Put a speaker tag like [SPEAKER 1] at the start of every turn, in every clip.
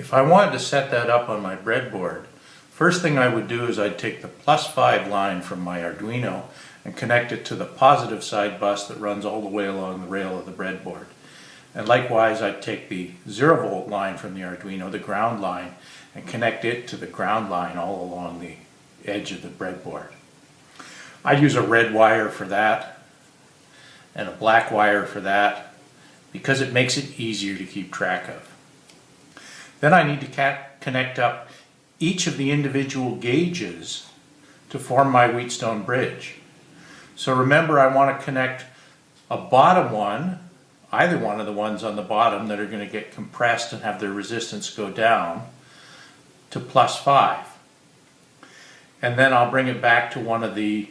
[SPEAKER 1] If I wanted to set that up on my breadboard, first thing I would do is I'd take the plus 5 line from my Arduino and connect it to the positive side bus that runs all the way along the rail of the breadboard. And likewise, I'd take the 0 volt line from the Arduino, the ground line, and connect it to the ground line all along the edge of the breadboard. I'd use a red wire for that and a black wire for that because it makes it easier to keep track of. Then I need to connect up each of the individual gauges to form my Wheatstone bridge. So remember I want to connect a bottom one, either one of the ones on the bottom that are going to get compressed and have their resistance go down, to plus 5. And then I'll bring it back to one of the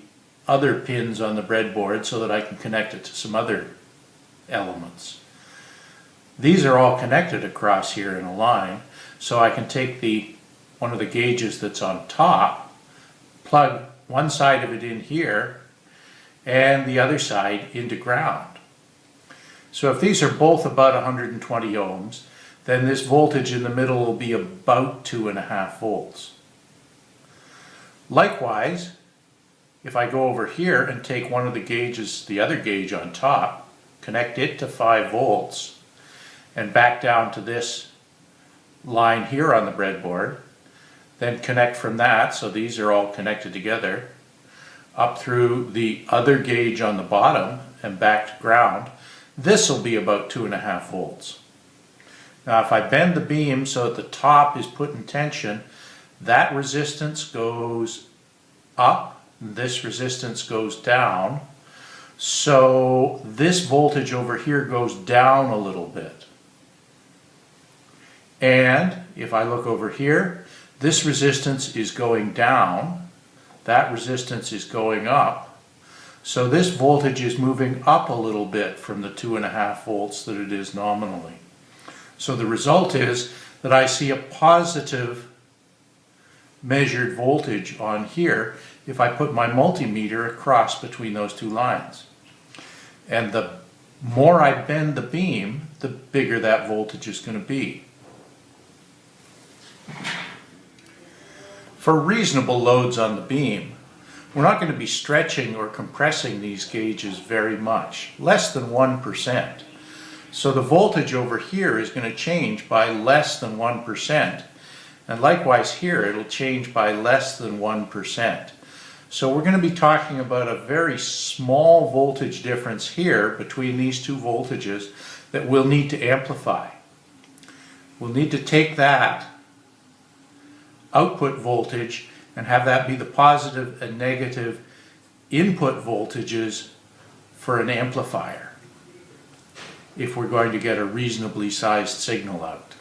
[SPEAKER 1] other pins on the breadboard so that I can connect it to some other elements. These are all connected across here in a line, so I can take the one of the gauges that's on top, plug one side of it in here, and the other side into ground. So if these are both about 120 ohms, then this voltage in the middle will be about two and a half volts. Likewise, if I go over here and take one of the gauges, the other gauge on top, connect it to 5 volts, and back down to this line here on the breadboard, then connect from that, so these are all connected together, up through the other gauge on the bottom and back to ground, this will be about two and a half volts. Now if I bend the beam so that the top is put in tension, that resistance goes up, this resistance goes down, so this voltage over here goes down a little bit. And if I look over here, this resistance is going down, that resistance is going up. So this voltage is moving up a little bit from the two and a half volts that it is nominally. So the result is that I see a positive measured voltage on here if I put my multimeter across between those two lines. And the more I bend the beam, the bigger that voltage is going to be. For reasonable loads on the beam, we're not going to be stretching or compressing these gauges very much, less than 1%. So the voltage over here is going to change by less than 1%. And likewise here, it'll change by less than 1%. So we're going to be talking about a very small voltage difference here between these two voltages that we'll need to amplify. We'll need to take that output voltage and have that be the positive and negative input voltages for an amplifier if we're going to get a reasonably sized signal out.